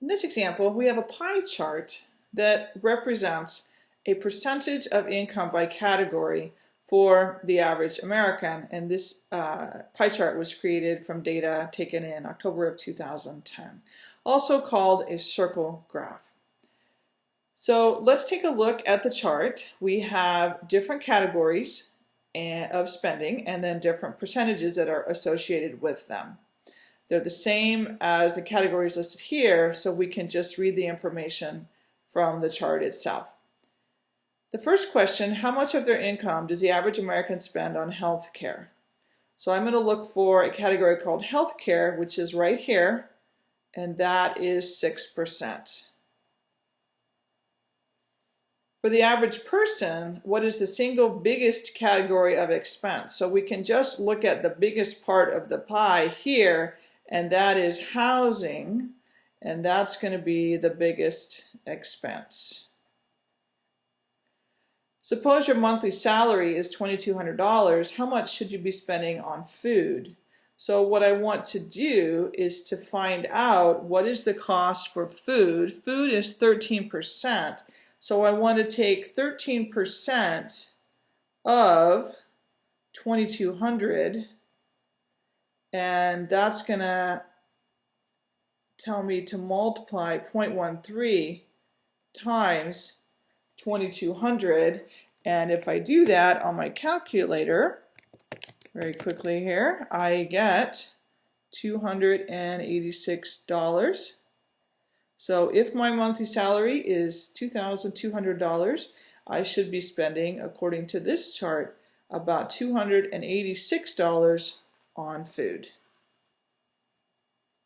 In this example, we have a pie chart that represents a percentage of income by category for the average American. And this uh, pie chart was created from data taken in October of 2010, also called a circle graph. So let's take a look at the chart. We have different categories eh, of spending and then different percentages that are associated with them. They're the same as the categories listed here, so we can just read the information from the chart itself. The first question, how much of their income does the average American spend on health care? So I'm going to look for a category called health care, which is right here, and that is 6%. For the average person, what is the single biggest category of expense? So we can just look at the biggest part of the pie here and that is housing, and that's going to be the biggest expense. Suppose your monthly salary is $2,200, how much should you be spending on food? So what I want to do is to find out what is the cost for food. Food is 13%, so I want to take 13% of 2200 and that's going to tell me to multiply 0.13 times 2200 and if I do that on my calculator very quickly here I get $286 so if my monthly salary is $2,200 I should be spending according to this chart about $286 on food.